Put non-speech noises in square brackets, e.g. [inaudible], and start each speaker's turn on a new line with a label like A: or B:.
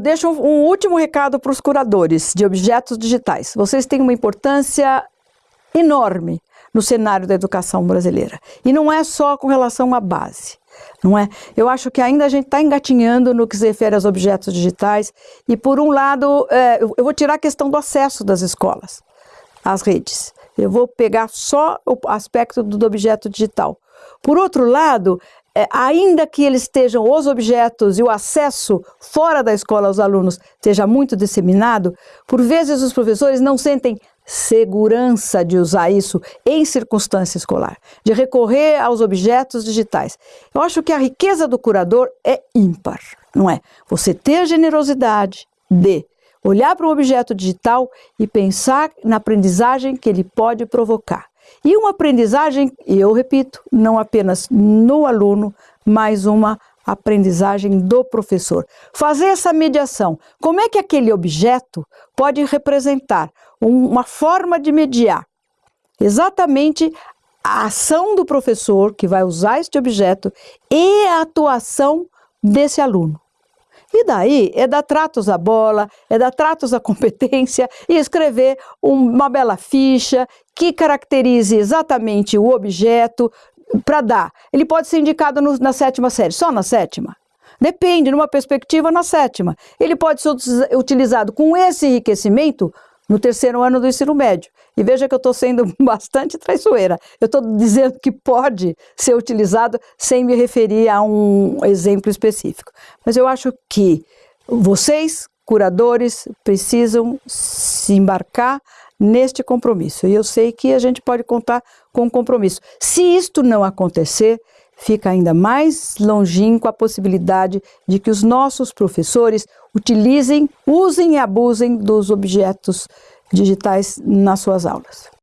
A: deixo um, um último recado para os curadores de objetos digitais. Vocês têm uma importância enorme no cenário da educação brasileira. E não é só com relação à base, não é? Eu acho que ainda a gente está engatinhando no que se refere aos objetos digitais. E por um lado, é, eu vou tirar a questão do acesso das escolas às redes. Eu vou pegar só o aspecto do objeto digital. Por outro lado, é, ainda que eles estejam os objetos e o acesso fora da escola aos alunos esteja muito disseminado, por vezes os professores não sentem segurança de usar isso em circunstância escolar, de recorrer aos objetos digitais. Eu acho que a riqueza do curador é ímpar, não é? Você ter a generosidade de olhar para um objeto digital e pensar na aprendizagem que ele pode provocar. E uma aprendizagem, e eu repito, não apenas no aluno, mas uma aprendizagem do professor. Fazer essa mediação. Como é que aquele objeto pode representar uma forma de mediar exatamente a ação do professor que vai usar este objeto e a atuação desse aluno. E daí é dar tratos à bola, é dar tratos à [laughs] competência e escrever uma bela ficha que caracterize exatamente o objeto para dar. Ele pode ser indicado no, na sétima série, só na sétima. Depende, numa perspectiva, na sétima. Ele pode ser utilizado com esse enriquecimento no terceiro ano do ensino médio. E veja que eu estou sendo [laughs] bastante traiçoeira. Eu estou dizendo que pode ser utilizado sem me referir a um exemplo específico. Mas eu acho que vocês, curadores, precisam se embarcar neste compromisso. E eu sei que a gente pode contar com um compromisso. Se isto não acontecer, fica ainda mais longínquo a possibilidade de que os nossos professores utilizem, usem e abusem dos objetos digitais nas suas aulas.